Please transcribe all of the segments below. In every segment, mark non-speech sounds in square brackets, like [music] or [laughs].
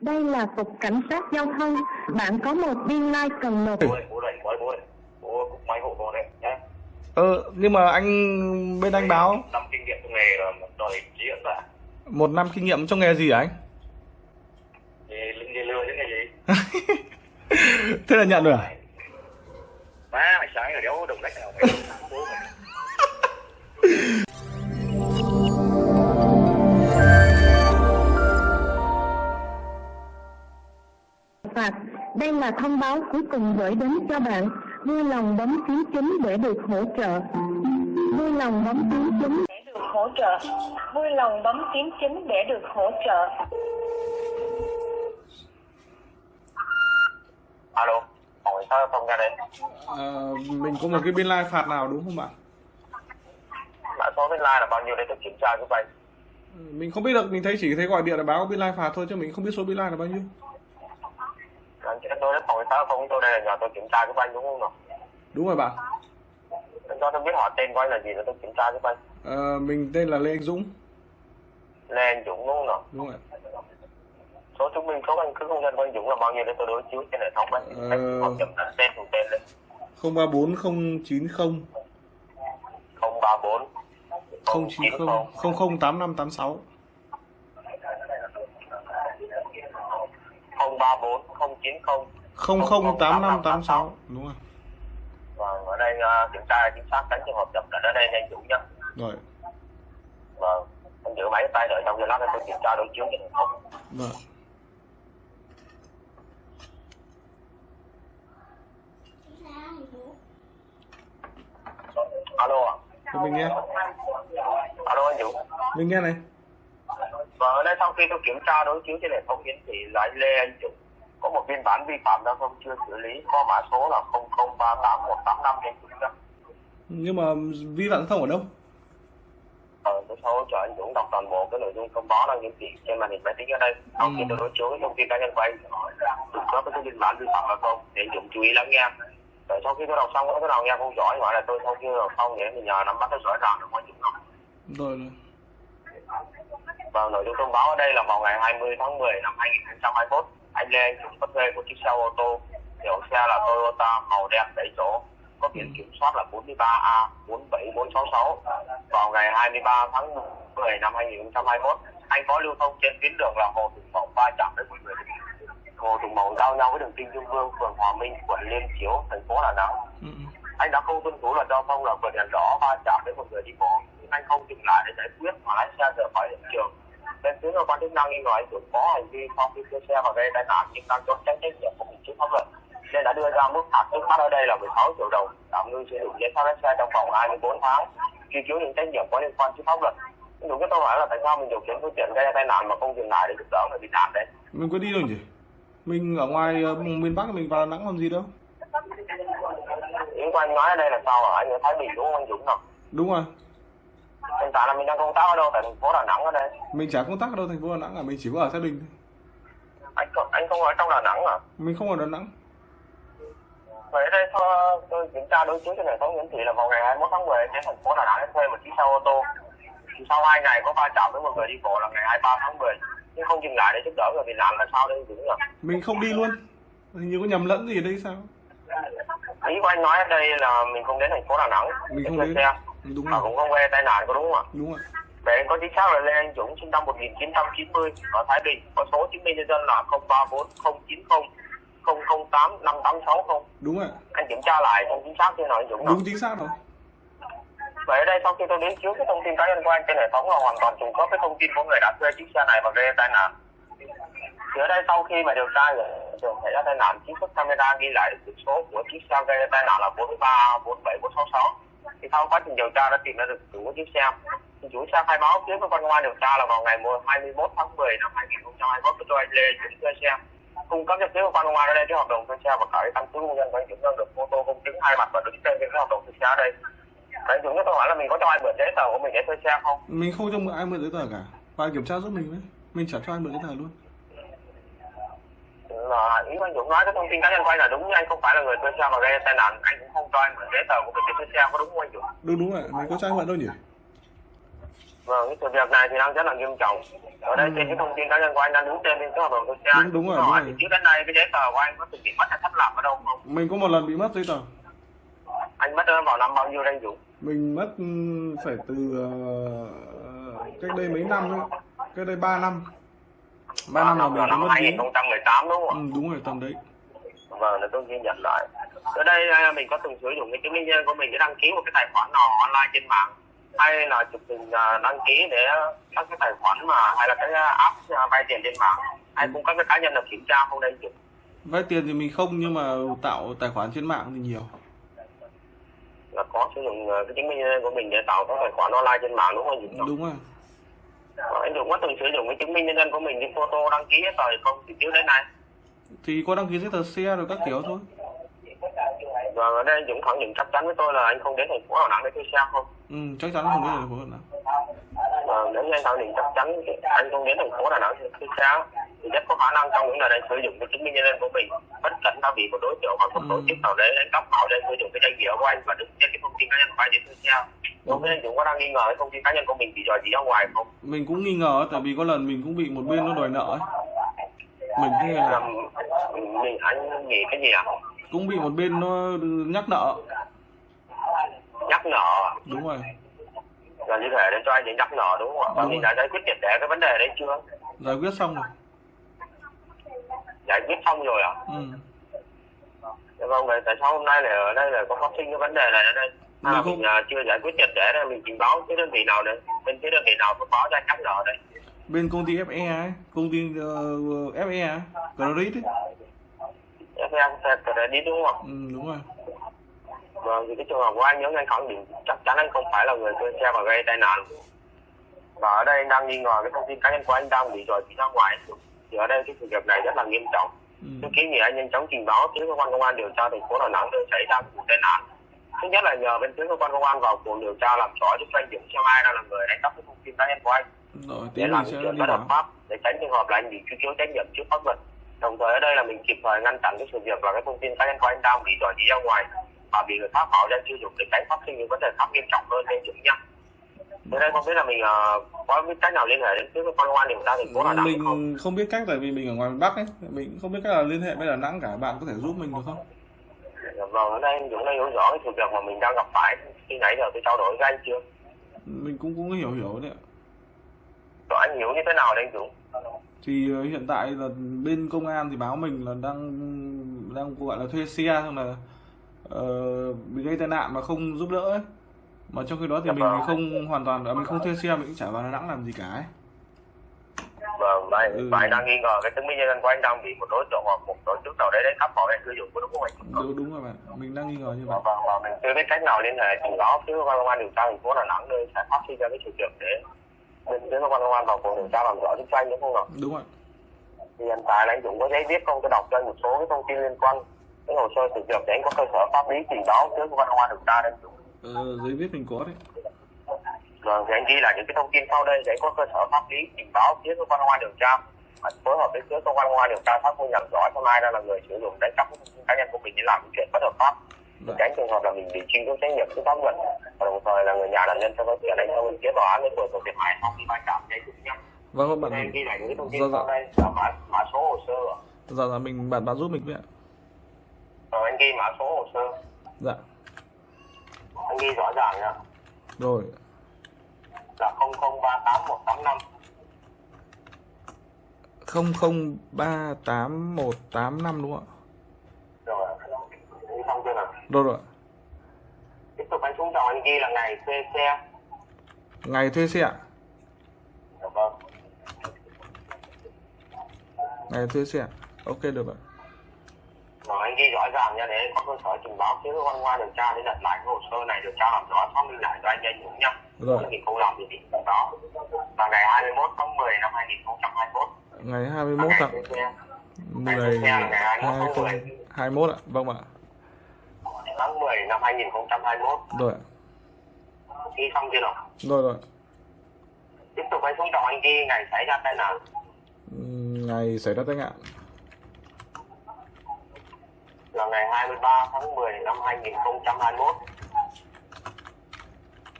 Đây là cục cảnh sát giao thông. Bạn có một biên lai cần nộp. bố ơi, bố rảnh quá bố ơi bố cũng máy hộ con đấy nhé Ờ, nhưng mà anh bên anh báo năm kinh nghiệm trong nghề là đòi diễn cả một năm kinh nghiệm trong nghề gì hả anh? linh đi lừa chứ cái gì [laughs] Thế là nhận rồi à? má mày sáng rồi đéo đồng lách nào mày [laughs] phạt. Đây là thông báo cuối cùng gửi đến cho bạn. Vui lòng bấm phím chính để được hỗ trợ. Vui lòng bấm phím chính để được hỗ trợ. Vui lòng bấm phím chính để được hỗ trợ. alo sát giao thông ra đây Ờ, mình có một cái biên lai phạt nào đúng không bạn? mã số bên line là bao nhiêu để tôi kiểm tra giúp anh Mình không biết được, mình thấy chỉ thấy gọi điện là báo biên lai phạt thôi chứ mình không biết số biên lai là bao nhiêu. Nối đến phòng giao thông tôi đây là nhờ tôi kiểm tra giúp anh đúng không nào Đúng rồi bạn. anh cho tôi biết hỏi tên của anh là gì để tôi kiểm tra giúp anh Ờ, mình tên là Lê Anh Dũng. Lê Anh Dũng đúng không nào Đúng rồi. số chứng minh số căn cước công dân của anh Dũng là bao nhiêu để tôi đối chiếu trên hệ thống anh Ờ. là tên cùng tên lên 034090 034 090 008586. 034 090 008586. Đúng rồi. Vâng, ở đây uh, kiểm tra chính xác tránh trường hợp chậm lẫn ở đây anh Dũng nhá. Rồi. Vâng, anh giữ máy tay đợi trong giờ lát tôi kiểm tra đối chiếu hệ thống. Vâng. Alo ạ. Cho mình nghe. Alo anh Dũng. Mình nghe này. Vâng, ở đây sau khi tôi kiểm tra đối chiếu trên hệ thống hiển thị anh Lê Anh Dũng có một biên bản vi phạm giao thông chưa xử lý có mã số là 0038185 anh Dũng nhá. Nhưng mà vi phạm giao thông ở đâu? Ờ, tôi sau cho anh Dũng đọc toàn bộ cái nội dung thông báo đang hiển thị trên màn hình máy tính ở đây. Sau khi Ừ. tôi đối chiếu cái thông tin cá nhân của anh, khớp với cái biên bản vi phạm giao thông thì anh Dũng chú ý lắng nghe. Rồi sau khi tôi đọc xong có cái nào nghe không rõ gọi là tôi sau khi đọc xong để mình nhờ nắm bắt nó rõ ràng được anh Dũng nào. Rồi rồi. Và nội dung thông báo ở đây là vào ngày 20 tháng 10 năm 2021, anh Lê Anh Dũng có thuê một chiếc xe ô tô, hiệu xe là Toyota màu đen 7 chỗ, có biển kiểm soát là 43A 47466. Vào ngày 23 tháng 10 năm 2021, anh có lưu thông trên tuyến đường là Hồ Tùng Mậu va chạm với một người Hồ Tùng Mậu giao nhau với đường Kinh Dương Vương, phường Hòa Minh, quận Liên Chiếu, thành phố Đà Nẵng Ừ. ừ. anh đã không tuân thủ luật giao thông là vượt đèn đỏ va chạm với một người đi bộ anh không dừng lại để giải quyết mà lái xe rời khỏi hiện trường bên phía cơ quan chức năng nghi ngờ anh Dũng có hành vi khi đưa xe vào gây tai nạn nhưng đang trốn tránh trách nhiệm của mình trước pháp luật nên đã đưa ra mức phạt trước mắt ở đây là 16 triệu đồng tạm ngưng sử dụng giấy phép lái xe trong vòng 24 tháng truy cứu những trách nhiệm có liên quan trước pháp luật đúng cái câu hỏi là tại sao mình điều khiển phương tiện gây tai nạn mà không dừng lại để giúp đỡ người bị nạn đấy Mình có đi đâu nhỉ? Mình ở ngoài ờ, miền Bắc mình vào Đà Nẵng làm gì đâu? những anh nói ở đây là sao hả anh ở Thái Bình đúng không anh Dũng nào Đúng rồi. Hiện tại là mình đang công tác ở đâu tại thành phố Đà Nẵng ở đây Mình chả công tác ở đâu thành phố Đà Nẵng à, mình chỉ có ở Bình thôi. anh không anh không ở trong Đà Nẵng à Mình không ở Đà Nẵng. vậy đây thôi tôi kiểm tra đối chiếu trên hệ thống hiển thị là vào ngày 21 tháng 10 đến thành phố Đà Nẵng thuê một chiếc xe ô tô sau hai ngày có va chạm với một người đi bộ là ngày 23 tháng 10 nhưng không dừng lại để giúp đỡ người bị nạn là sao đây đúng nhỉ Mình không đi luôn. Hình như có nhầm lẫn gì ở đây sao? ý của anh nói ở đây là mình không đến thành phố Đà Nẵng Mình không đến. xe Đúng mà rồi. cũng không gây tai nạn có đúng không ạ Đúng rồi. Vậy anh có chính xác là Lê Anh Dũng sinh năm 1990 ở Thái Bình có số chứng minh nhân dân là 034090 008 5860 Đúng rồi. anh kiểm tra lại không chính xác chưa nào anh Dũng Đúng chính xác rồi. Vậy ở đây sau khi tôi đến chiếu cái thông tin cá nhân của anh trên hệ thống là hoàn toàn trùng khớp với thông tin của người đã thuê chiếc xe này và gây tai nạn. Thì ở đây sau khi mà điều tra hiện trường xảy ra tai nạn, xuất camera ghi lại số của chiếc xe gây tai nạn là 43 47 466. Thì sau quá trình điều tra đã tìm ra được chủ của chiếc xe. Thì chủ xe khai báo với cơ quan công an điều tra là vào ngày 21 tháng 10 năm 2021 cho anh Lê chuyển thuê xe cung cấp cho phía cơ quan công an ở đây cái hợp đồng thuê xe và cả cái căn cứ công dân của anh Dũng đang được photo công chứng hai mặt và đứng tên cái hợp đồng thuê xe ở đây. Anh Dũng tôi hỏi là mình có cho ai mượn giấy tờ của mình để thuê xe không? Mình không cho mượn ai mượn giấy tờ cả. Bạn kiểm tra giúp mình với. Mình trả cho ai mượn giấy tờ luôn. Là ý anh Dũng nói cái thông tin cá nhân của anh là đúng nhưng anh không phải là người thuê xe mà gây tai nạn anh cũng không cho anh mượn giấy tờ của để thuê xe có đúng không anh Dũng? Đúng đúng rồi. Mình có cho mượn đâu nhỉ? Vâng, cái sự việc này thì đang rất là nghiêm trọng. Ở đây Ừ. trên cái thông tin cá nhân của anh đang đứng trên bên cái hợp đồng thuê xe. Đúng- đúng rồi, Câu đúng hỏi rồi. trước đến nay cái giấy tờ của anh có từng bị mất hay thất lạc ở đâu không? mình có một lần bị mất giấy tờ Anh mất vào năm bao nhiêu đây anh Dũng? mình mất ừ, phải từ ờ, cách đây mấy năm ấy cách đây 3 năm 3 năm là mình năm mất giấy 2018 đúng không ừ, đúng rồi tầm đấy? Vâng, để tôi ghi nhận lại. Ở đây à, mình có từng sử dụng cái chứng minh nhân của mình để đăng ký một cái tài khoản nào online trên mạng hay là chụp hình à, đăng ký để các cái tài khoản mà hay là cái app à, vay tiền trên mạng hay cũng các cái cá nhân được kiểm tra không đây chứ? vay tiền thì mình không nhưng mà tạo tài khoản trên mạng thì nhiều là có sử dụng cái chứng minh nhân dân của mình để tạo các tài khoản online trên mạng đúng không Dũng? đúng rồi Anh Dũng có từng sử dụng cái chứng minh nhân dân của mình đi photo đăng ký hết rồi không? Thì trước đến nay. thì có đăng ký giấy tờ xe rồi các kiểu thôi Và ở đây Dũng khẳng định chắc chắn với tôi là anh không đến thành phố Đà Nẵng để thuê xe không? ừ, chắc chắn không đến thành phố Đà Nẵng Và nếu như anh khẳng định chắc chắn anh không đến thành phố Đà Nẵng để thuê xe thì rất có khả năng trong những lần anh sử dụng cái chứng minh nhân dân của mình bất cẩn đã bị một đối tượng hoặc một tổ Ừ. chức nào đấy đánh cắp bảo để sử dụng cái danh nghĩa của anh và đứng trên cái thông tin cá nhân của anh để thuê xe. Đối với anh Dũng có đang nghi ngờ cái thông tin cá nhân của mình bị dò dỉ ra ngoài không? mình cũng nghi ngờ tại vì có lần mình cũng bị một bên nó đòi nợ ấy. Mình nghe Là là mình anh nghĩ cái gì ạ? cũng bị một bên nó nhắc nợ nhắc nhở đúng rồi là như thể để cho anh để nhắc nhở đúng không ạ? Và mình đã giải quyết triệt để cái vấn đề đấy chưa? giải quyết xong rồi Giải quyết xong rồi ạ? ừ. Dạ vâng, vậy tại sao hôm nay lại ở đây lại có phát sinh cái vấn đề này ở đây? À, Mình không- mình à, chưa giải quyết triệt để nên mình trình báo cái đơn vị nào đấy? Bên cái đơn vị nào có báo anh nhắc nhở đấy? Bên công ty FE ấy công ty uh, FE ấy Credit ấy để đi đúng không ừ, đúng rồi Vâng, thì cái trường hợp của anh nếu như anh khẳng định chắc chắn anh không phải là người thuê xe và gây tai nạn. Và ở đây anh đang nghi ngờ cái thông tin cá nhân của anh đang bị dỉ ra ngoài. Thì ở đây cái sự việc này rất là nghiêm trọng. ừ. Tôi kiến nghị anh nhanh chóng trình báo phía cơ quan công an điều tra thành phố Đà Nẵng nơi xảy ra vụ tai nạn. Thứ nhất là nhờ bên phía cơ quan công an vào cuộc điều tra làm rõ giúp anh Dũng xem ai đang là người đánh cắp cái thông tin cá nhân của anh rồi để làm những chuyện bất hợp pháp để tránh trường hợp là anh bị truy cứu trách nhiệm trước pháp luật. Đồng thời ở đây là mình kịp thời ngăn chặn cái sự việc là cái thông tin cá nhân của anh đang bị dò dỉ ra ngoài và bị người khác bảo danh sử dụng để tránh phát sinh những vấn đề khác nghiêm trọng hơn lên Dũng nha. Thế đây không biết là mình ờ, có biết cách nào liên hệ đến phía cơ quan công an điều tra thành phố Đà Nẵng không? mình không biết cách tại vì mình ở ngoài miền Bắc ấy mình không biết cách là liên hệ với Đà Nẵng cả bạn có thể giúp mình được không Vâng, ở đây Dũng đã hiểu rõ cái sự việc mà mình đang gặp phải khi nãy giờ tôi trao đổi với anh chưa? mình cũng cũng hiểu hiểu đấy ạ Rồi anh hiểu như thế nào đấy anh Dũng? thì ờ, hiện tại là bên công an thì báo mình là đang đang gọi là thuê xe xong là ờ, bị gây tai nạn mà không giúp đỡ ấy mà trong khi đó thì Dạ mình vâng. không hoàn toàn à, mình không thuê xe mình cũng chả vào Đà Nẵng làm gì cả ấy. Vâng, vậy Ừ. vậy đang nghi ngờ cái chứng minh nhân dân của anh đang bị một đối tượng hoặc một tổ chức nào đấy đánh cắp bảo anh sử dụng có đúng không anh? đúng, đúng rồi bạn mình đang nghi ngờ như vậy Vâng, vâng, và mình chưa biết cách nào liên hệ trình báo phía cơ quan công an điều tra thành phố Đà Nẵng nơi sẽ phát sinh ra cái sự việc để bên phía cơ quan công an vào cuộc điều tra làm rõ giúp cho anh đúng không ạ? đúng rồi Thì hiện tại là anh Dũng có giấy viết không? Tôi đọc cho anh một số cái thông tin liên quan cái hồ sơ sự việc để anh có cơ sở pháp lý trình báo phía cơ quan công an điều tra đấy ờ, giấy viết mình có đấy Vâng, thì anh ghi lại những cái thông tin sau đây để có cơ sở pháp lý trình báo phía cơ quan công an điều tra và phối hợp với phía cơ quan công an điều tra xác minh làm rõ xem ai đang là người sử dụng đánh cắp thông tin cá nhân của mình để làm những chuyện bất hợp pháp. Tránh trường hợp là mình bị cứu trách nhiệm trước pháp luật và đồng thời là người nhà nạn nhân sẽ có tiền đánh theo phía tòa án để thường thiệt hại sau khi va chạm gây thương nhé. vâng các anh bạn ghi lại những thông tin Dạ, sau dạ. đây là mã mã số hồ sơ. Dạ dạ mình bạn bạn giúp mình với ạ. Rồi anh ghi mã số hồ sơ. Dạ. Anh ghi rõ ràng nha. Rồi. Là 0038185 không không ba tám một tám năm đúng không ạ rồi ghi xong chưa nào rồi rồi tiếp tục anh xuống dòng anh ghi là ngày thuê xe. Ngày thuê xe ạ? Dạ vâng. Ngày thuê xe ok được ạ. Rồi anh ghi rõ ràng nha để có cơ sở trình báo phía cơ quan an điều tra để đặt lại cái hồ sơ này điều tra làm rõ xác minh lại cho anh nhanh nhúng nhá Rồi. thì không làm thì bị cảnh báo. Là ngày 21 tháng 10 năm 2021 ngày là 21 ngày tháng thuê xe. 10 ngày ngày 21 tháng 10. 2021 ạ. Vâng ạ. tháng 10 năm 2021 rồi. Ghi xong chưa nào? Rồi rồi. Tiếp tục anh xuống dòng anh ghi ngày xảy ra tai nạn. Ngày xảy ra tai nạn. Là ngày 23 tháng 10 năm 2021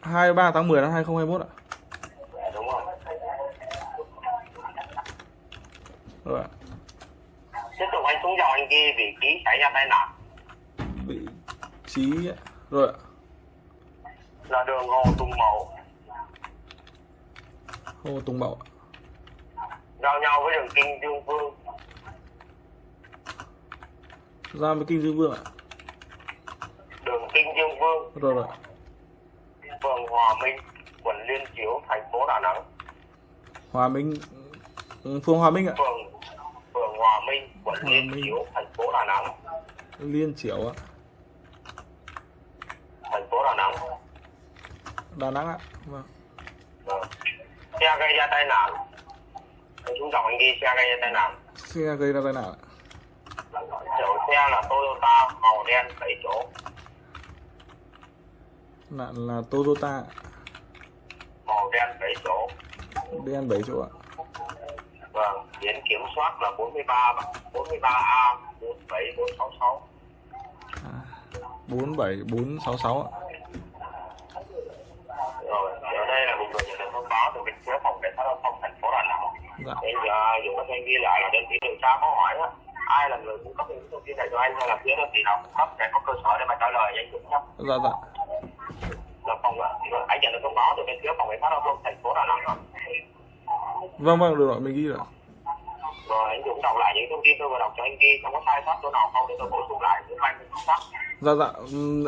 23 tháng 10 năm 2021 ạ? Dạ, đúng rồi. Rồi tiếp tục anh xuống dòng anh ghi vị trí xảy ra tai nạn trí rồi ạ. là đường Hồ Tùng Mậu. Hồ Tùng Mậu giao nhau với đường Kinh Dương Vương. Ra với kinh dương vương ạ. Đường Kinh Dương Vương. Rồi rồi. Phường Hòa Minh quận Liên Chiểu thành phố Đà Nẵng. Hòa Minh ừ, phường Hòa Minh ạ. Phường phường Hòa Minh quận Hòa Liên Minh. Chiểu thành phố Đà Nẵng. Liên Chiểu ạ thành phố Đà Nẵng Đà Nẵng ạ. Vâng. Vâng. xe gây ra tai nạn. Xuống dòng anh ghi xe gây ra tai nạn. Xe gây ra tai nạn ạ. Chủ xe là Toyota màu đen 7 chỗ. Nạn là Toyota màu đen 7 chỗ. Đen 7 chỗ ạ. Vâng biển kiểm soát là 43 43A 47466 à, 47466 ạ rồi. Ở đây là một người nhận được thông báo từ bên phía phòng cảnh sát giao thông thành phố Đà Nẵng. Dạ. Giờ dùng cái thanh ghi lại là đơn vị điều tra có hỏi á, ai là người cung cấp những thông tin này cho anh hay là phía đơn vị nào cung cấp để có cơ sở để mà trả lời anh Dũng nhé. dạ dạ. Là phòng anh nhận được thông báo từ bên phía phòng cảnh sát giao thông thành phố Đà Nẵng rồi. vâng vâng được rồi mình ghi rồi Rồi anh Dũng đọc lại những thông tin tôi vừa đọc cho anh ghi không có sai sót chỗ nào không để tôi bổ sung lại giúp anh chính xác. dạ dạ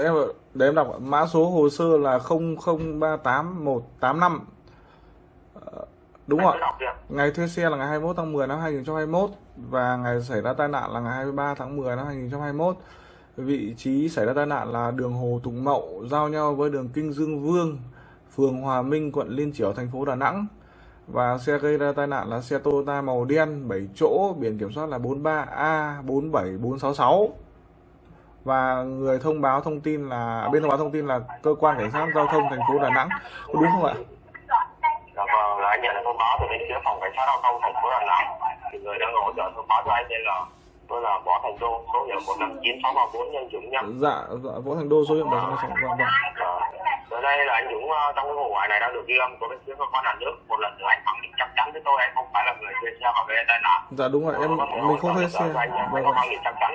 em để em đọc mã số hồ sơ là 0038185 Ờ, đúng ạ. Ngày thuê xe là ngày 21 tháng 10 năm 2021 và ngày xảy ra tai nạn là ngày 23 tháng 10 năm 2021. Vị trí xảy ra tai nạn là đường Hồ Tùng Mậu giao nhau với đường Kinh Dương Vương, phường Hòa Minh, quận Liên Chiểu, thành phố Đà Nẵng. Và xe gây ra tai nạn là xe Toyota màu đen 7 chỗ, biển kiểm soát là 43A47466. Và người thông báo thông tin là bên thông báo thông tin là cơ quan cảnh sát giao thông thành phố Đà Nẵng. Có đúng không ạ? Dạ vâng, là anh nhận được thông báo từ bên phía phòng cảnh sát giao thông thành phố Đà Nẵng. Thì người đang hỗ trợ thông báo cho anh đây là tôi là Võ Thành Đô, số hiệu 159634 nhân Dũng nha. Dạ, dạ Võ Thành Đô số hiệu 726. Vâng, vâng. Ở đây là anh Dũng ờ, trong cái vụ ngoại này đã được ghi âm của bên phía cơ quan nhà nước. Một lần nữa anh khẳng định chắc chắn với tôi anh không phải là người thuê xe và gây tai nạn. Dạ đúng rồi, em mình không thuê xe. Anh, Vâng, có vâng. khẳng định chắc chắn?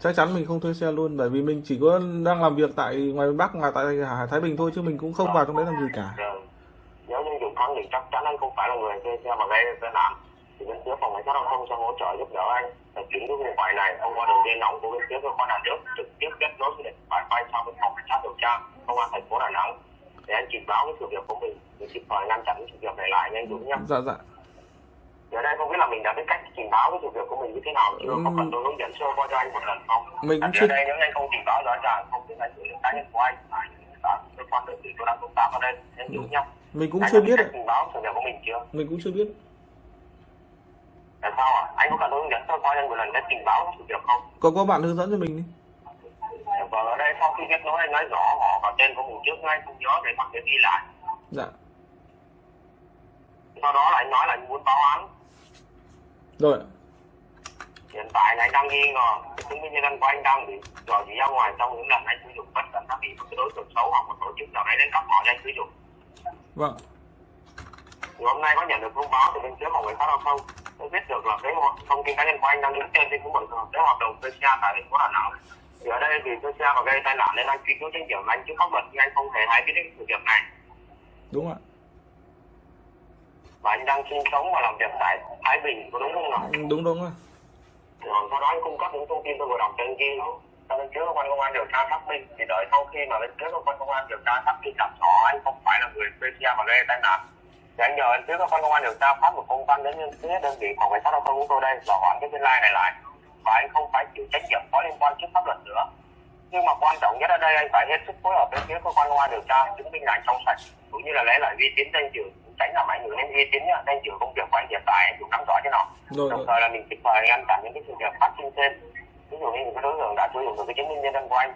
Chắc chắn mình không thuê xe luôn bởi vì mình chỉ có đang làm việc tại ngoài Bắc là tại Hải Thái Bình thôi chứ mình cũng không vào trong đấy làm gì cả. Nếu như Dũng khẳng định chắc chắn anh không phải là người thuê xe và gây tai nạn thì bên phía phòng cảnh sát giao thông sẽ hỗ trợ giúp đỡ anh để chuyển cái vụ ngoại này thông qua đường dây nóng của bên phía cơ quan nhà nước trực tiếp kết nối với thoại quay sang bên phòng cảnh sát điều tra công an thành phố Đà Nẵng để anh trình báo cái sự việc của mình để kịp thời ngăn chặn cái sự việc này lại nha anh Dũng nhé. Dạ dạ. Ở đây không biết là mình đã biết cách trình báo cái sự việc của mình như thế nào chưa? Có cần tôi hướng dẫn sơ qua cho anh một lần không? Mình cũng chưa đây nếu anh không trình báo rõ ràng không thể là xử lý cá nhân của anh phải cả cơ quan đơn vị tôi đang công tác ở đây anh Dũng nhé. mình cũng chưa biết trình báo sự việc của mình chưa? Mình cũng chưa biết. Tại sao ạ? Anh có cần tôi hướng dẫn sơ qua anh một lần cách trình báo sự việc không? Có có bạn hướng dẫn cho mình đi. Vâng, ở đây sau khi kết nối anh nói rõ họ và tên của mình trước ngay không nhớ để bằng để ghi lại. Dạ. Sau đó là anh nói là anh muốn báo án. Rồi. Hiện tại là anh đang nghi ngờ cái chứng minh nhân dân của anh đang bị dò dỉ ra ngoài trong những lần anh sử dụng bất cẩn đã bị một cái đối tượng xấu hoặc một tổ chức nào đấy đến cấp họ anh sử dụng. Vâng. Thì hôm nay có nhận được thông báo từ bên phía phòng cảnh sát giao thông tôi biết được là cái thông tin cá nhân của anh đang đứng tên trên cái một cái hợp đồng thuê xe tại thành phố Đà Nẵng. Thì ở đây vì thuê xe và gây tai nạn nên anh truy cứu trách nhiệm anh chứ pháp luật nhưng anh không hề hay biết đến sự việc này. Đúng ạ. Và anh đang sinh sống và làm việc tại Thái Bình có đúng không nào? Ừ, Đúng đúng ạ. Rồi sau đó anh cung cấp những thông tin tôi vừa đọc anh ghi cho bên phía cơ quan công an điều tra xác minh thì đợi sau khi mà bên phía cơ quan công an điều tra xác minh làm rõ anh không phải là người thuê xe và gây tai nạn thì anh nhờ bên phía cơ quan công an điều tra phát một công văn đến phía đơn vị phòng cảnh sát giao thông của tôi đây và hoãn cái biên lai này lại. Và anh không phải chịu trách nhiệm có liên quan trước pháp luật nữa. Nhưng mà quan trọng nhất ở đây anh phải hết sức phối hợp với phía cơ quan công an điều tra chứng minh là anh trong sạch cũng như là lấy lại uy tín danh dự tránh làm ảnh hưởng đến uy tín danh dự công việc của anh hiện tại anh cũng nắm rõ thế nào Rồi đồng thời là mình kịp thời ngăn chặn những cái sự việc phát sinh thêm ví dụ như những cái đối tượng đã sử dụng được cái chứng minh nhân dân của anh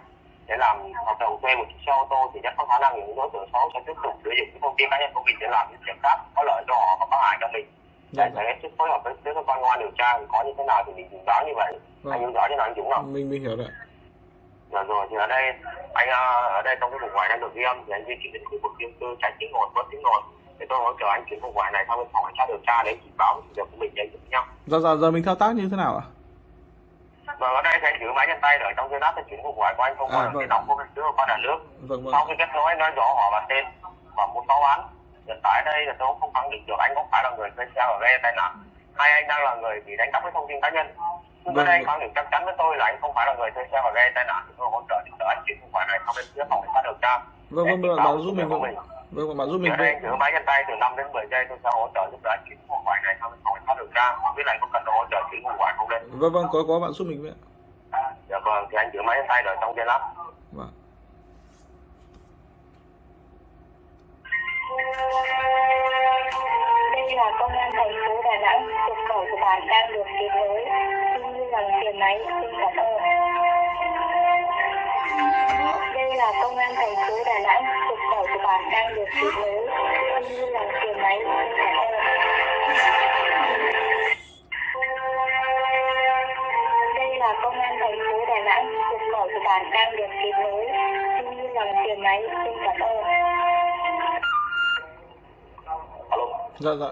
để làm hợp đồng thuê một chiếc xe ô tô thì rất có khả năng những đối tượng xấu sẽ tiếp tục sử dụng cái thông tin cá nhân của mình để làm những việc khác có lợi cho họ và có hại cho mình Dạ, để phải hết sức phối hợp với cơ quan công an điều tra có như thế nào thì mình báo như vậy Vâng. anh hiểu rõ cho nào anh Dũng không? Mình mình hiểu rồi. ạ. Dạ rồi thì ở đây anh ờ, ở đây trong cái vùng ngoài đang được ghi âm thì anh di chuyển đến khu vực dân cư tránh tiếng ồn bớt tiếng ồn để tôi hỗ trợ anh chuyển cuộc gọi này sang bên phòng cảnh sát điều tra để trình báo sự việc của mình với nhau Giờ giờ giờ mình thao tác như thế nào ạ? Và ở đây anh giữ máy trên tay rồi trong cái app thì chuyển cuộc gọi của anh không À, là vâng. cái nóng của cái chứa qua nhà nước Vâng vâng. sau khi kết nối nói rõ họ và tên và muốn báo án hiện tại đây là tôi không khẳng định được anh có phải là người thuê xe và gây tai nạn hay anh đang là người bị đánh cắp cái thông tin cá nhân nhưng Vâng, ở đây anh vâng. khẳng định chắc chắn với tôi là anh không phải là người thuê xe và gây tai nạn thì tôi hỗ trợ giúp đỡ anh chuyển cuộc gọi này sang bên phía phòng cảnh sát điều tra Vâng vâng bạn, báo giúp mình không? Vâng vâng, bạn giúp mình đây giữ máy trên tay từ 5 đến 10 giây tôi sẽ hỗ trợ giúp đỡ anh chuyển cuộc gọi này bên phòng sát điều tra không biết là anh có cần hỗ trợ chuyển cuộc gọi không đây Vâng vâng, có có bạn giúp mình với ạ. dạ vâng thì anh giữ máy trên tay rồi trong trên app Vâng. Đây là công an thành phố Đà Nẵng, cuộc gọi của bạn đang được kết nối. Xin lòng truyền máy, xin cảm ơn. Đây là công an thành phố Đà Nẵng, cuộc gọi nối. Xin vui lòng truyền máy. Đây là công an thành phố Đà Nẵng, cuộc gọi của bạn đang được kết nối. Xin vui lòng truyền máy, xin cảm ơn. alo Dạ dạ.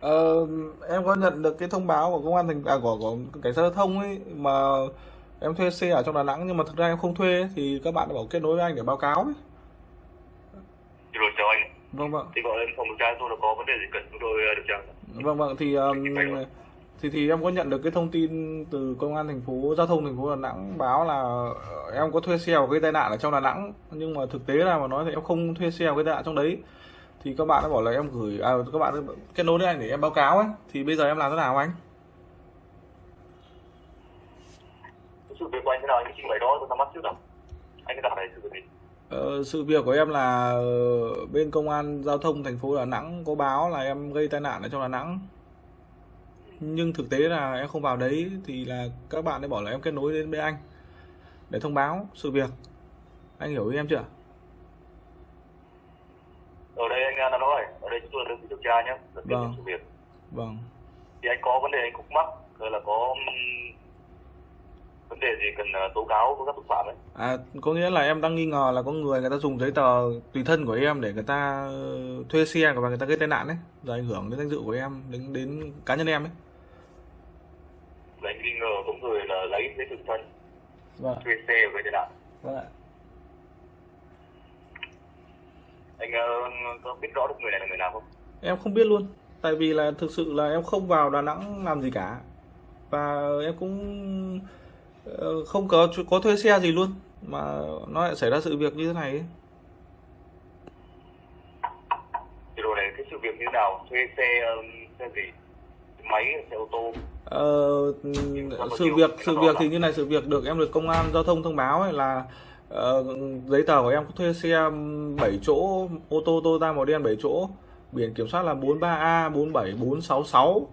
Ờ, em có nhận được cái thông báo của công an thành à, của, của cảnh sát giao thông ấy mà em thuê xe ở trong Đà Nẵng nhưng mà thực ra em không thuê ấy, thì các bạn đã bảo kết nối với anh để báo cáo ấy. Vâng vâng. thì gọi lên phòng điều tra tôi là có vấn đề gì cần chúng tôi điều tra. Vâng vâng thì um, thì thì em có nhận được cái thông tin từ công an thành phố giao thông thành phố Đà Nẵng báo là ờ, em có thuê xe và gây tai nạn ở trong Đà Nẵng. Nhưng mà thực tế là mà nói thì em không thuê xe và gây tai nạn trong đấy. Thì các bạn đã bảo là em gửi à, các bạn đã kết nối với anh để em báo cáo ấy. Thì bây giờ em làm thế nào anh? Sự việc của anh thế nào? Anh trình bày đó tôi nắm bắt trước nào anh gặp này sự việc gì Ờ, sự việc của em là ờ, bên công an giao thông thành phố Đà Nẵng có báo là em gây tai nạn ở trong Đà Nẵng. Nhưng thực tế là em không vào đấy thì là các bạn ấy bảo là em kết nối đến bên anh để thông báo sự việc. Anh hiểu ý em chưa? Ở đây anh đã nói ở đây chúng tôi vị điều tra nhé Vâng. sự việc. Vâng. Thì anh có vấn đề anh khúc mắc rồi là có vấn đề gì cần ờ, tố cáo với các tội phạm ấy? À có nghĩa là em đang nghi ngờ là có người người ta dùng giấy tờ tùy thân của em để người ta ờ, thuê xe và người ta gây tai nạn ấy rồi ảnh hưởng đến danh dự của em đến đến cá nhân em ấy. Là anh nghi ngờ có người là lấy giấy tờ thân vâng. thuê xe với tai nạn. Vâng anh ờ, có biết rõ được người này là người nào không? Em không biết luôn tại vì là thực sự là em không vào Đà Nẵng làm gì cả. Và em cũng không có có thuê xe gì luôn mà nó lại xảy ra sự việc như thế này ấy. thì rồi này cái sự việc như nào? Thuê xe ừm, xe gì? Máy xe ô tô? Ờ, sự việc sự việc thì như này sự việc được em được công an giao thông thông báo ấy là ờ, giấy tờ của em có thuê xe 7 chỗ ô tô Toyota màu đen 7 chỗ biển kiểm soát là 43A 47466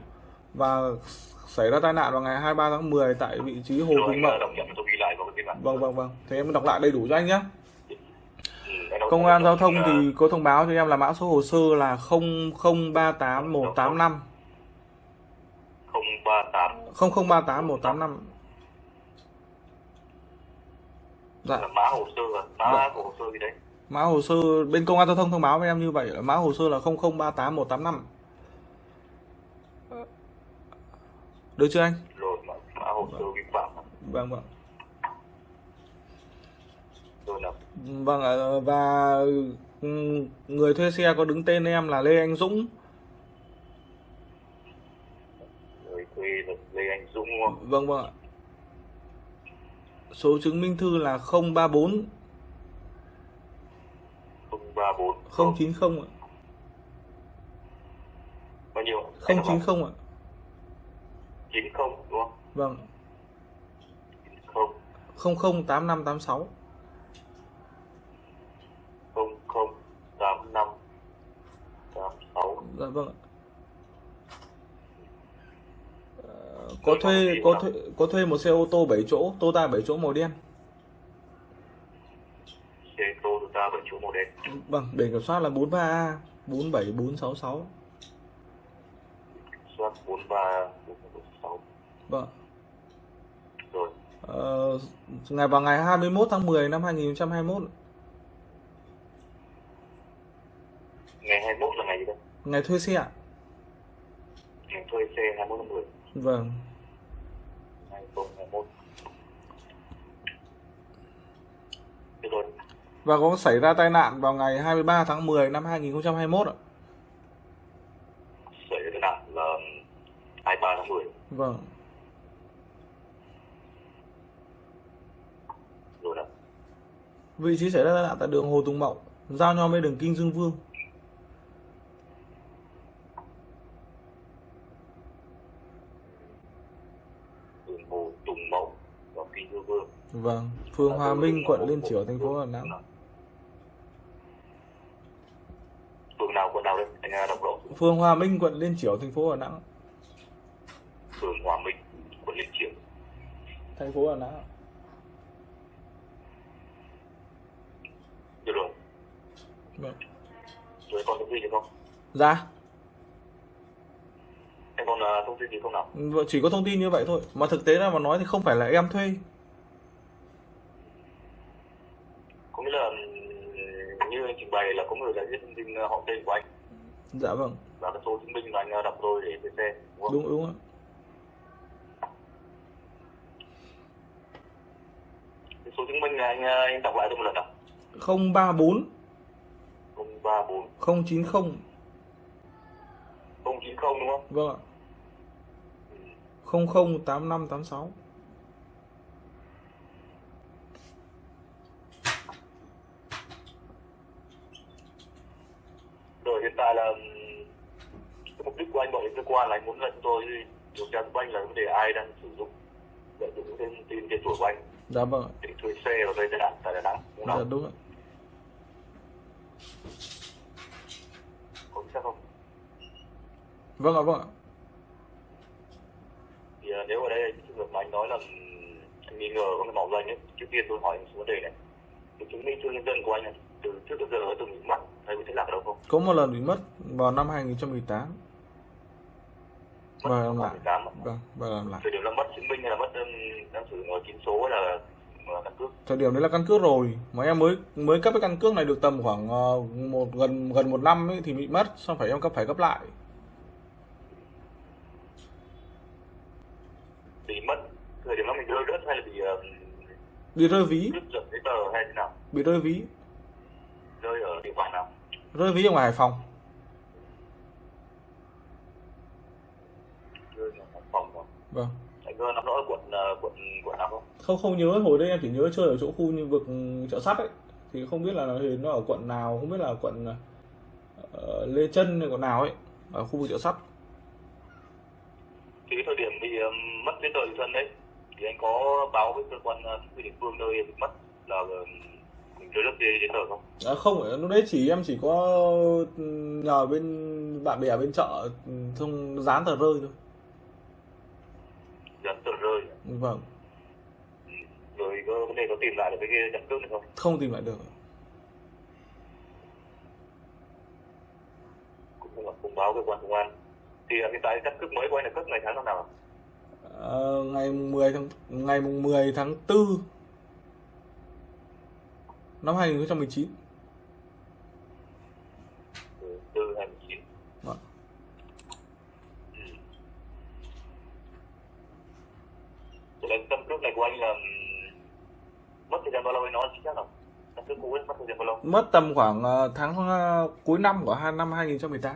và xảy ra tai nạn vào ngày 23 tháng 10 tại vị trí Hồ anh Mậu. Vâng vâng vâng. Thế em đọc lại đầy đủ cho anh nhé. Ừ, Công an giao thông thì có thông báo cho em là mã số hồ sơ là 0038185 038 0038185. Dạ. là mã hồ sơ à? mã của hồ sơ gì đấy Mã hồ sơ bên công an giao thông thông báo với em như vậy là mã hồ sơ là 0038185. Được chưa anh? rồi mã, hồ sơ vi phạm Vâng vâng. Vâng ạ, và ừ, người thuê xe có đứng tên em là Lê Anh Dũng. người thuê là Lê Anh Dũng Vâng vâng ạ. Số chứng minh thư là 034 034 090 ạ. bao nhiêu 090 ạ. 90 đúng không Vâng, 0 008586. 00 85 86 Dạ vâng ạ. Ờ, Có thuê có thuê có thuê một xe ô tô 7 chỗ, Toyota 7 chỗ màu đen. xe Toyota bảy chỗ màu đen Vâng, biển kiểm soát là 43A 47466. soát 43 46 Vâng. Ờ, ngày vào ngày 21 tháng 10 năm 2021. ngày Ngày thuê xe ạ? Ngày thuê xe 21 tháng 10 Vâng. 2021 Được rồi Và có xảy ra tai nạn vào ngày 23 tháng 10 năm 2021 ạ? xảy ra tai nạn là 23 tháng 10 Vâng. rồi đó Vị trí xảy ra tai nạn tại đường Hồ Tùng Mậu, giao nhau với đường Kinh Dương Vương. đường Hồ Tùng Mậu và Kinh Dương Vương Vâng. Phường Hòa Minh, quận Liên Chiểu, thành phố Đà Nẵng. phường nào quận nào đấy anh à, đọc rõ Phường Hòa Minh, quận Liên Chiểu, thành phố Đà Nẵng. phường Hòa Minh quận Liên Chiểu Thành phố Đà Nẵng. ạ. được rồi Vâng. rồi còn thông tin gì không Dạ. em còn à, thông tin gì không nào Vâng, Chỉ có thông tin như vậy thôi. Mà thực tế ra mà nói thì không phải là em thuê. có nghĩa là ừm, như anh trình bày là có người đã viết thông tin à, họ tên của anh Dạ vâng. và cái số chứng minh mà anh à, đọc tôi để trên xe đúng không? Đúng đúng ạ. Số chứng minh này anh anh đọc lại tôi một lần nào 034 034 090 090 đúng không? Vâng ạ. 008586 rồi hiện tại là mục đích của anh gọi đến cơ quan là anh muốn là chúng tôi điều tra của anh là vấn đề ai đang sử dụng lợi dụng thông tin tên tuổi của anh. Dạ vâng ạ. Để thuê xe tai nạn tại Đà Nẵng đúng Dạ không? đúng ạ Có xác không? Vâng ạ vâng ạ Thì à, nếu ở đây cái trường hợp mà anh nói là anh nghi ngờ có cái mạo danh ấy, trước tiên tôi hỏi một vấn đề này. Cái chứng minh thư nhân dân của anh này, từ trước đến giờ có từng bị mất hay bị thất lạc ở đâu không? Có một lần bị mất vào năm 2018 Mất Và làm lại 2018 ạ. Vâng và làm lại Thời điểm là mất chứng minh hay là mất đang sử dụng chín số là căn cước? Thời điểm đấy là căn cước rồi Mà em mới mới cấp cái căn cước này được tầm khoảng ờ, một gần gần một năm ấy thì bị mất Xong phải em cấp phải cấp lại Bị mất thời điểm đó mình rơi rớt hay là bị ừm, Bị rơi ví giấy tờ hay thế nào? Bị rơi ví Rơi ở địa bàn nào? Rơi ví ở ngoài Hải Phòng Rơi ở Hải Phòng không? Vâng Anh có nắm rõ quận ờ, quận quận nào không? Không không nhớ hồi đấy em chỉ nhớ chơi ở chỗ khu như vực chợ sắt ấy Thì không biết là thì nó ở quận nào Không biết là quận ờ, Lê Trân hay quận nào ấy Ở khu vực chợ sắt thì cái thời điểm bị um, mất giấy tờ tùy thân đấy thì anh có báo với cơ quan uh, chính quyền địa phương nơi bị mất là mình rơi đất giấy tờ không À không, lúc đấy chỉ em chỉ có ừ, nhờ bên bạn bè ở bên chợ ừ, xong dán tờ rơi thôi. dán tờ rơi Vâng, Ừ. vấn đề có tìm lại được cái căn cước này không không tìm lại được. cũng không báo cơ quan công an thì hiện tại căn cước mới của anh là cấp ngày tháng năm nào? Ờ, ngày mùng 10 tháng ngày mùng 10 tháng 4 năm 2019. Ừ, từ hai mươi chín Vâng. Ừ. Vậy là căn cước này của anh là um, mất thời gian bao lâu anh nói chính xác không căn cước cũ ấy mất tầm khoảng ờ, tháng ờ, cuối năm của hai năm 2018.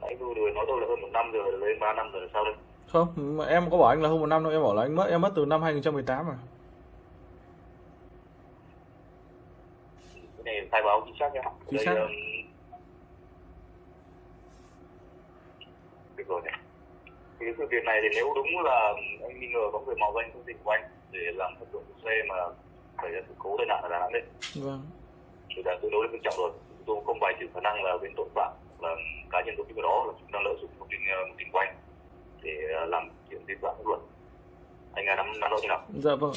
nãy tôi vừa nói tôi là hơn một năm rồi lên ba năm rồi sao đây Không, em có bảo anh là hơn một năm đâu, em bảo là anh mất em mất từ năm 2018 mà. cái này khai báo chính xác nhé Chính xác. um, được rồi này cái sự việc này thì nếu đúng là anh nghi ngờ có người mạo danh thông tin của anh để làm thật dụng xe mà xảy ra sự cố tai nạn ở Đà Nẵng đấy Vâng. thì đã tương đối là nghiêm trọng rồi chúng tôi không bài trừ khả năng là bên tội phạm là cá nhân tổ chức đó là chúng đang lợi dụng thông tin ờ, thông tin của anh để ờ, làm chuyện vi phạm pháp luật anh à, nắm nắm rõ như nào Dạ vâng.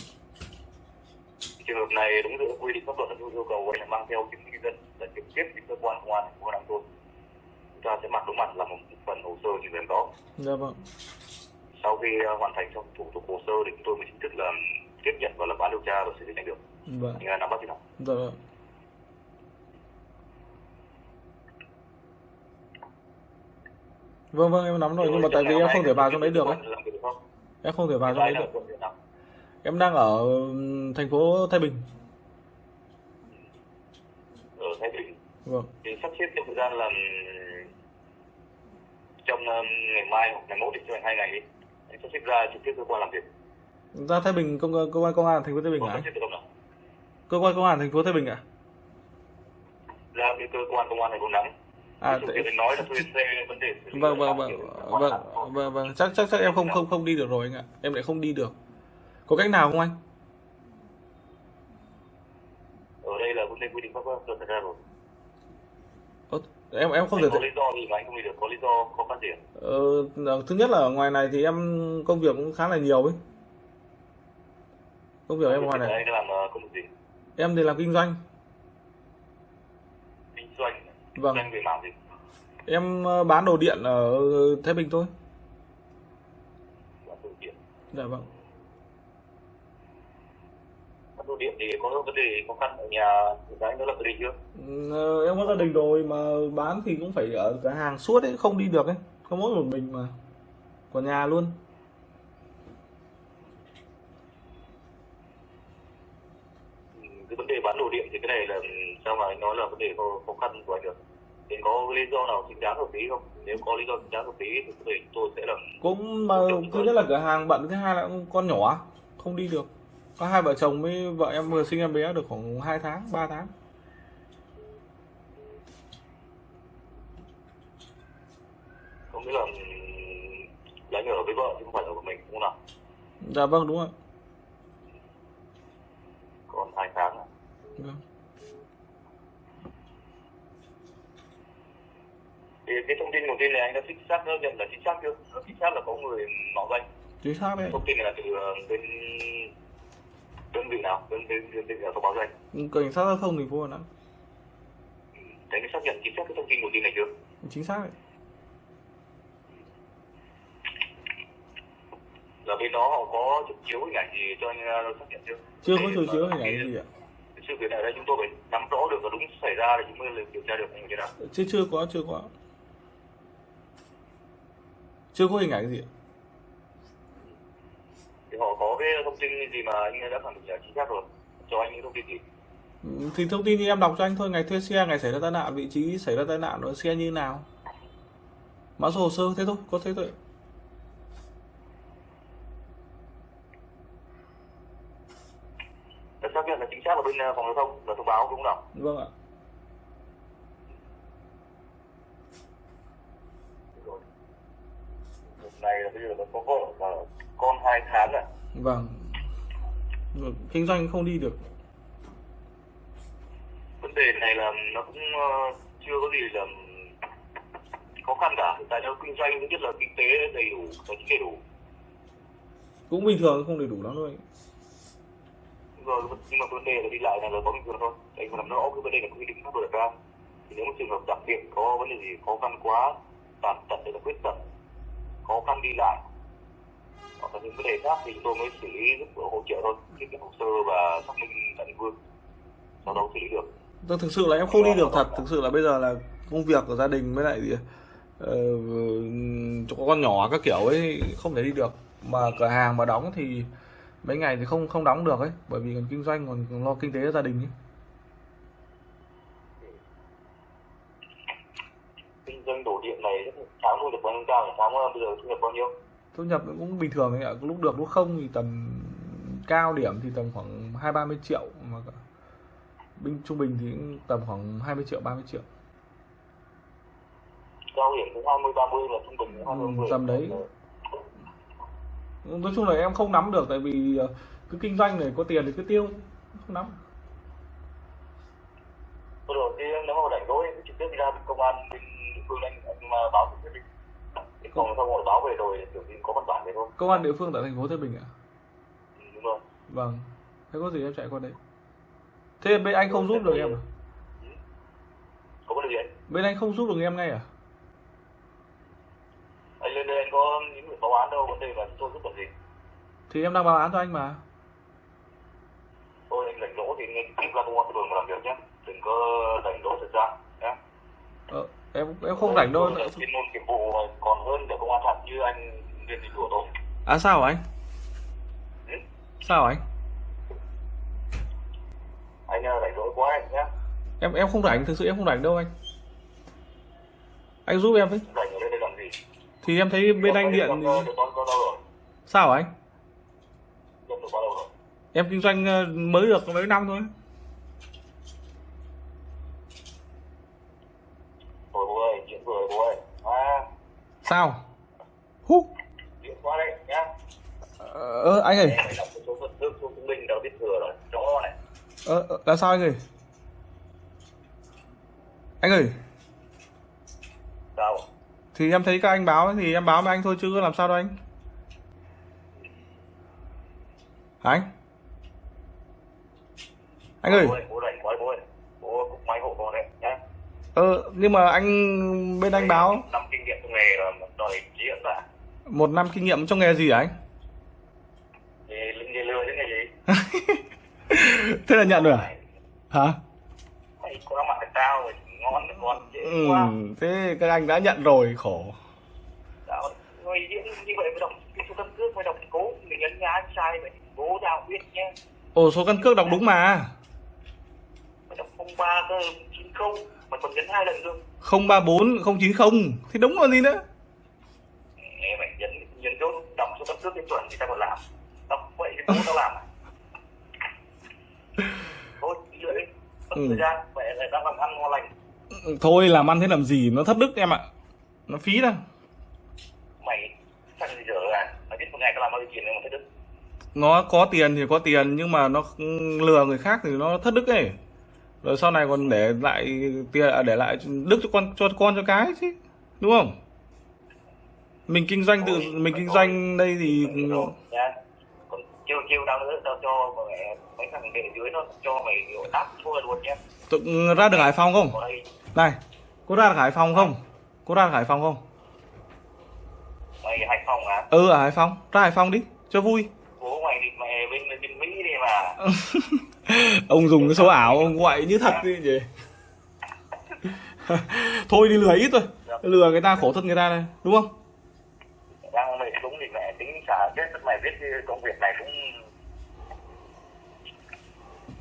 trường hợp này đúng giữa quy định pháp luật là yêu cầu anh là mang theo chứng minh nhân dân là trực tiếp đến cơ quan công an thành phố Đà Nẵng thôi chúng ta sẽ mặt đối mặt làm một phần hồ sơ trình bày đó Dạ vâng. sau khi ờ, hoàn thành xong thủ tục hồ sơ thì chúng tôi mới chính thức là tiếp nhận và lập án điều tra và xử lý thành được Vâng. anh nắm bắt như nào Dạ vâng. vâng vâng em nắm rồi nhưng mà tại vì em không thể vào trong đấy được ấy Làm em không thể vào trong đấy được em đang ở thành phố Thái Bình Ở Thái Bình. vâng Thì sắp xếp trong thời gian là trong ngày mai hoặc ngày mốt thì cho anh hai ngày đi. Anh sắp xếp ra trực tiếp cơ quan làm việc. Ra Thái Bình công cơ quan công an thành phố Thái Bình Có ạ nào? cơ quan công an thành phố Thái Bình ạ Ra cái cơ quan công an này cũng nắng. à tại- nói là thuê xe vấn đề vâng vâng là vâng vâng vâng vâng chắc chắc chắc em không không không đi được rồi anh ạ em lại không đi được có cách nào không anh Ở đây là đề quy định pháp luật đặt ra rồi. Em em không thể có lý do gì mà anh không đi được? Có lý do khăn gì? ạ? ờ, thứ nhất là ở ngoài này thì em công việc cũng khá là nhiều ấy công việc em ngoài này Anh làm ờ, công việc gì? em thì làm kinh doanh Kinh doanh. Vâng. Kinh doanh về mảng gì? em ờ, bán đồ điện ở Thái Bình thôi Bán đồ điện. dạ vâng Bán đồ điện thì có vấn đề khó khăn ở nhà của anh đó là gia đình chưa? Ờ, em có gia đình rồi mà bán thì cũng phải ở cửa hàng suốt ấy không đi được ấy có mỗi một mình mà của nhà luôn Ừ, cái điện thì cái này là sao mà nói là vấn đề khó, khó khăn của anh được? Thì có lý do nào chính đáng hợp lý không? Nếu có lý do chính đáng hợp lý thì có thể chúng tôi sẽ làm cũng mà thứ nhất là cửa hàng bận thứ hai là con nhỏ không đi được. Có hai vợ chồng với vợ em vừa sinh em bé được khoảng 2 tháng 3 tháng. Có nghĩa là là anh ở với vợ chứ không phải ở với mình đúng không nào? Dạ vâng đúng rồi. Còn hai tháng. Vâng. thì cái thông tin đầu tiên này anh đã chính xác nhận là chính xác chưa? Chính xác là có người mạo danh. Chính xác đấy. Thông tin này là từ ờ, bên đơn vị nào? Đơn vị đơn vị nào thông báo danh? Cảnh sát giao thông thành phố Đà Nẵng. Thế anh xác nhận chính xác cái thông tin đầu tiên này chưa? Chính xác đấy. Là bên đó họ có chụp chiếu hình ảnh gì cho anh ờ, xác nhận chưa? Chưa có Để chiếu hình ảnh gì ạ sự việc này đây chúng tôi phải nắm rõ được và đúng xảy ra thì chúng mới điều tra được như thế nào? Chưa chưa có chưa có. Chưa có hình ảnh gì thì họ có cái thông tin gì mà anh đã khẳng định là chính xác rồi? Cho anh những thông tin gì? Ừ, thì thông tin thì em đọc cho anh thôi. Ngày thuê xe ngày xảy ra tai nạn vị trí xảy ra tai nạn rồi xe như nào? Mã số hồ sơ thế thôi có thế thôi đã xác nhận là chính xác là bên ờ, phòng giao thông là thông báo đúng không nào vâng ạ rồi một này là bây giờ nó có vợ và con hai tháng à vâng. Vâng, kinh doanh không đi được. Vấn đề này là nó cũng ờ, chưa có gì là khó khăn cả. Tại nó kinh doanh thứ nhất là kinh tế đầy đủ tài chính đầy đủ. Cũng bình thường không đầy đủ lắm thôi rồi nhưng mà vấn đề là đi lại này là có bình thường thôi. Anh phải làm rõ cái vấn đề có quy định pháp luật ra thì nếu một trường hợp đặc biệt có vấn đề gì khó khăn quá tàn tật hay là khuyết tật khó khăn đi lại hoặc là những vấn đề khác thì chúng tôi mới xử lý giúp đỡ hỗ trợ thôi tiếp nhận hồ sơ và xác minh tại địa phương. Sau đó xử lý được. Tôi thực sự là em không đi được thật. Thực sự là bây giờ là công việc của gia đình với lại ờ, cho con nhỏ các kiểu ấy không thể đi được. Mà cửa hàng mà đóng thì mấy ngày thì không không đóng được ấy bởi vì còn kinh doanh còn, còn lo kinh tế gia đình ấy. kinh doanh đồ điện này tháng thu nhập bao nhiêu cao tháng bây giờ thu nhập bao nhiêu thu nhập cũng bình thường ấy ạ. Lúc được lúc không thì tầm cao điểm thì tầm khoảng hai ba mươi triệu mà bình trung bình thì cũng tầm khoảng 20 triệu 30 triệu. Cao điểm cũng hai mươi ba mươi là trung bình Ừ, hai mươi tầm đấy. nói chung là em không nắm được tại vì ờ, cứ kinh doanh này có tiền thì cứ tiêu không nắm. Rồi, thì nếu mà rảnh rỗi trực tiếp đi ra công an bên địa phương anh, mà báo trực tiếp Thì còn không họ báo về rồi kiểu gì có văn bản về thôi. công an địa phương tại thành phố Thái Bình ạ Ừ, đúng rồi. vâng thế có gì em chạy qua đấy thế bên anh không giúp được em à Có vấn đề gì anh? bên anh không giúp được em ngay à Anh lên đây anh có những người báo án đâu, vấn đề chúng tôi giúp được gì. thì em đang báo án cho anh mà Thôi anh rảnh rỗi thì anh tiếp ra công an phường mà làm việc nhé. Đừng có rảnh rỗi nhé. ờ, em em không rảnh đâu. Chuyên môn nghiệp vụ còn hơn ở công an thật như anh viên thì đùa tôi. à sao anh? Ừ? sao anh? Anh à, rảnh rỗi quá anh nhé. em em không rảnh thực sự em không rảnh đâu anh. Anh giúp em với. Rảnh ở đây làm gì? Thì em thấy bên anh điện thì... sao anh? Em kinh doanh ờ, mới được mấy năm thôi. Sao? Hú. chuyện qua đây nhá Ờ anh ơi, đọc số biết thừa rồi này ờ ờ, là sao anh ơi? Anh ơi, sao thì em thấy các anh báo thì em báo với anh thôi chứ làm sao đâu anh. Hả anh? Anh ơi, ờ nhưng mà anh bên anh báo năm kinh nghiệm trong nghề rồi mà đòi diễn cả một năm kinh nghiệm trong nghề gì hả anh? thì nghề lừa chứ nghề gì [laughs] Thế là nhận rồi à? Hả? có mặt tao rồi ngon con dễ Ừ, quá thế các anh đã nhận rồi, khổ. Đó, như vậy mới đọc cái số căn cước mới đọc cố mình nhấn nhá sai vậy bố tao biết nhé Ồ, số căn cước đọc đúng mà. mày đọc không ba cơ chín không mày còn nhấn hai lần cơ 034 090 thì đúng rồi gì nữa. Ê, mày nhấn nhấn chốt đọc số căn cước cái chuẩn thì tao còn làm đọc vậy thì tao làm à thôi đi mất Ừ. thời gian mẹ lại đang làm ăn ngon lành Thôi làm ăn thế làm gì, nó thất đức em ạ. Nó phí đâu. mày sao gì giờ à mày biết một ngày tao làm bao nhiêu tiền mà thấy đức Nó có tiền thì có tiền nhưng mà nó lừa người khác thì nó thất đức ấy. Rồi sau này còn để lại tiền à, để lại đức cho con cho con cho cái chứ. Đúng không? Mình kinh doanh tự mình kinh doanh đây thì còn chiêu chiêu nữa tao cho mấy thằng đệ dưới nó cho mày đáp thua luôn nhé tự ra được Hải Phòng không? Này, có ra được Hải Phòng không? Có ra được Hải Phòng không? mày hải phòng à? Ừ ở Hải Phòng, ra Hải Phòng đi, cho vui. bố mày thì mẹ bên bên mỹ đi mà. [laughs] Ông dùng cái số ảo ông gọi như thật đi gì [laughs] [laughs] thôi đi lừa ít thôi. Lừa người ta khổ thân người ta này đúng không đang mày đúng thì mẹ tính xả chết mày biết công việc này cũng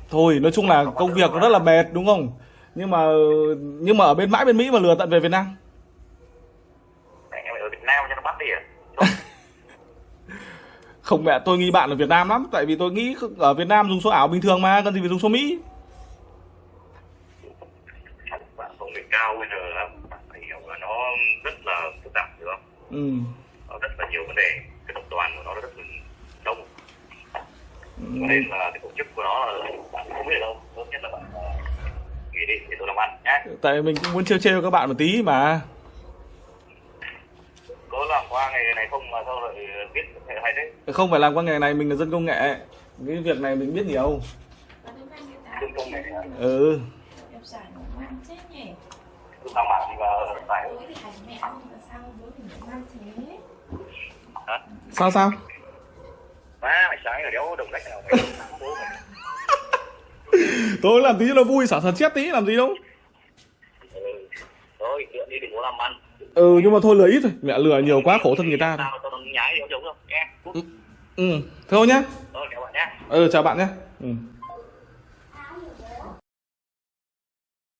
thôi nói chung là công việc rất là mệt đúng không? Nhưng mà nhưng mà ở bên mãi bên mỹ mà lừa tận về việt nam. Ở việt nam cho nó bắt đi à? Không. [laughs] Mẹ tôi nghi bạn ở việt nam lắm tại vì tôi nghĩ ở việt nam dùng số ảo bình thường mà cần gì phải dùng số mỹ. Bạn công nghệ cao bây giờ nó rất là phức tạp đúng không? Ừ. nó rất là nhiều vấn đề. Cái tập đoàn của nó rất là đông. Ừ. cho nên là cái tổ chức của nó là bạn không biết đâu. Tốt nhất là bạn ờ, nghỉ đi để tôi làm ăn nhé tại mình cũng muốn trêu trêu các bạn một tí mà. Có làm qua ngày này không mà sao lại biết hay thế? Không phải làm qua nghề này mình là dân công nghệ. Cái việc này mình biết nhiều. Đừng công nghệ ừ. Nhỉ đừng làm bạn gì mà phải. Bố thì hành mẹ không mà sao bố thì ngoan thế hả? Sao sao? Má mày sáng rồi đéo đồng lách nào mày. [laughs] Tôi làm tí cho nó vui xả thật chết tí làm gì đâu. Ừ. thôi lượn đi đừng có làm ăn. Ừ nhưng mà thôi lừa ít thôi. Mẹ lừa nhiều quá khổ thân người ta. Ừ thôi nhá. Thôi chào bạn nhé ừ chào bạn nhé ừ